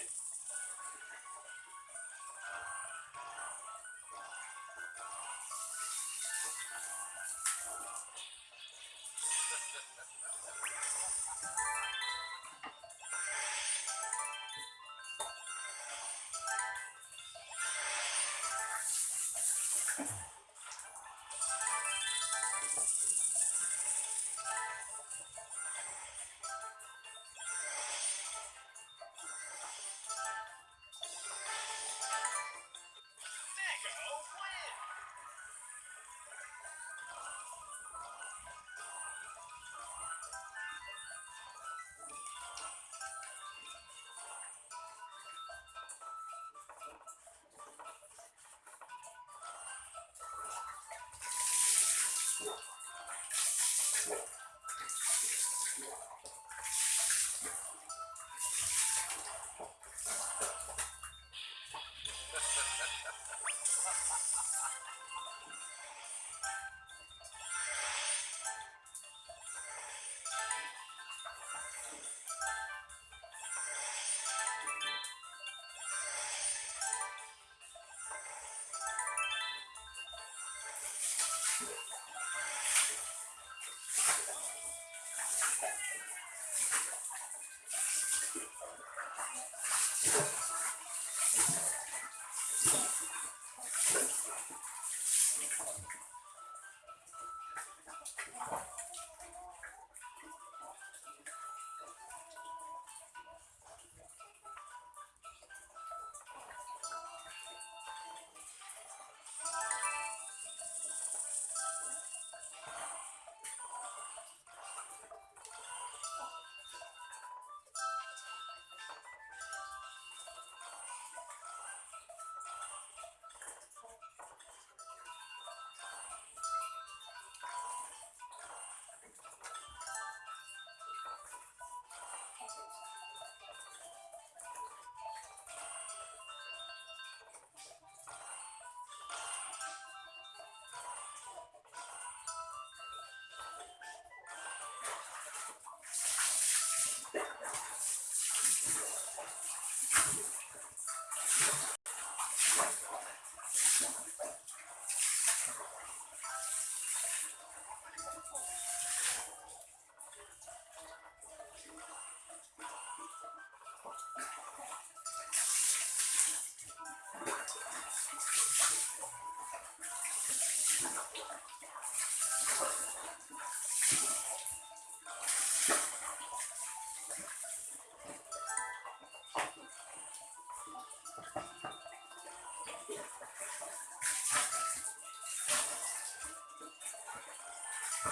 excited.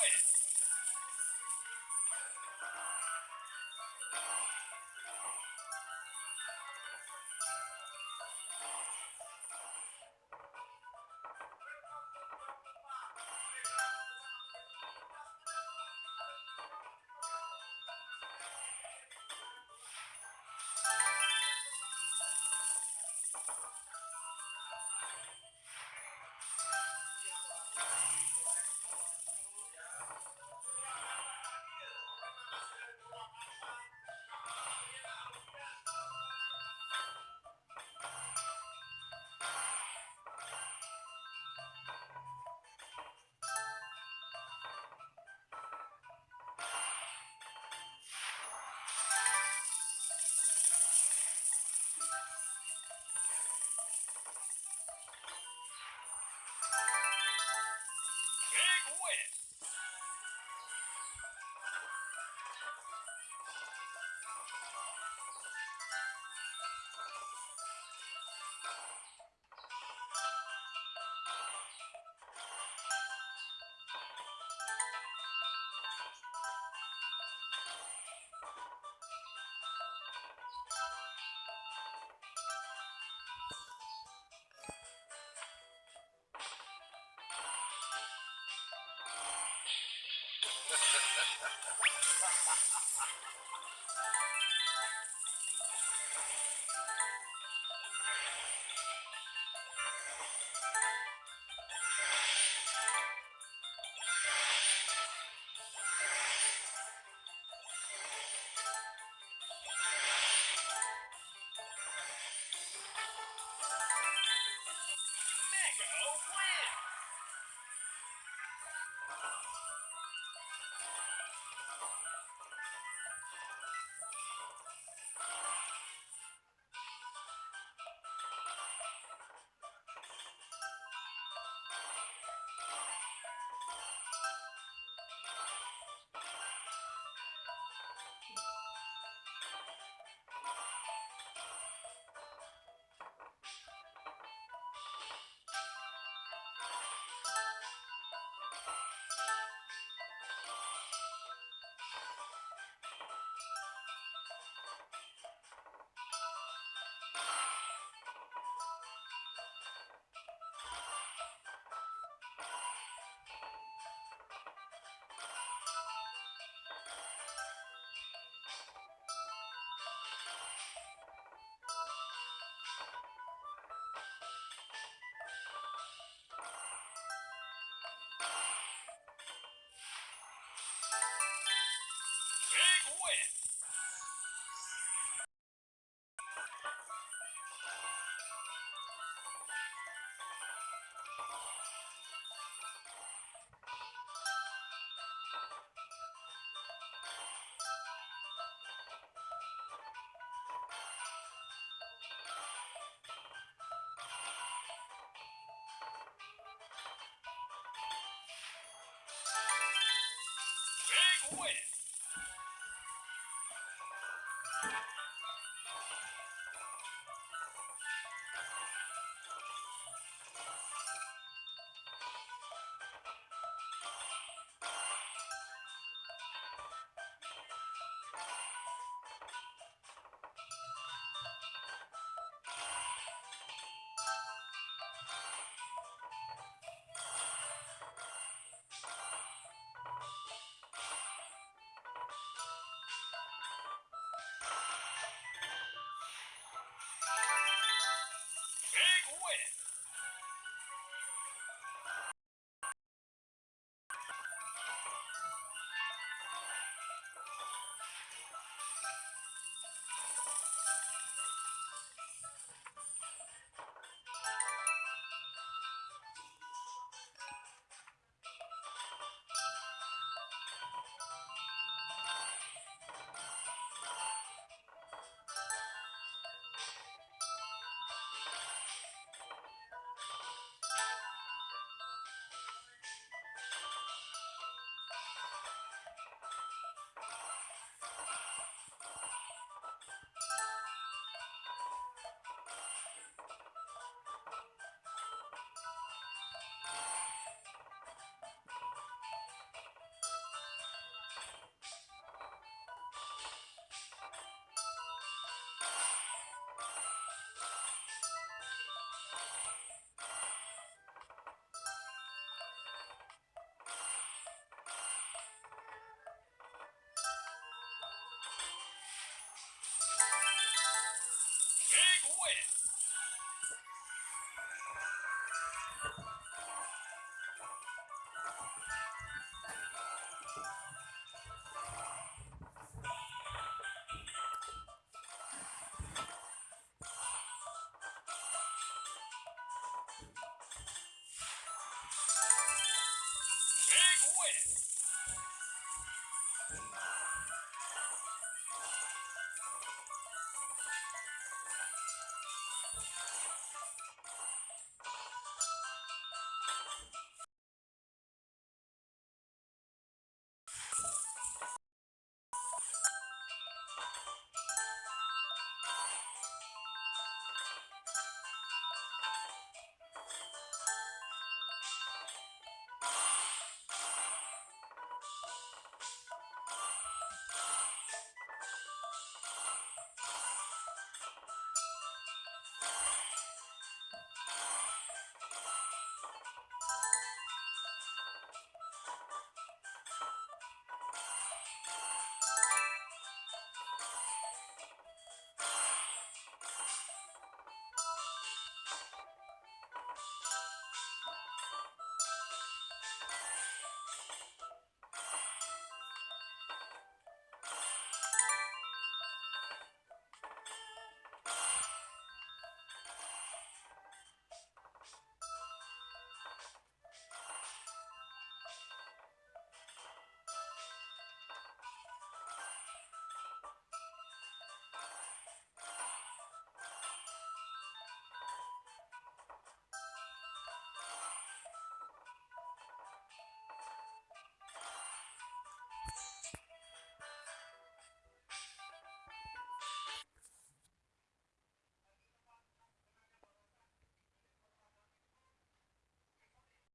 Big it. win.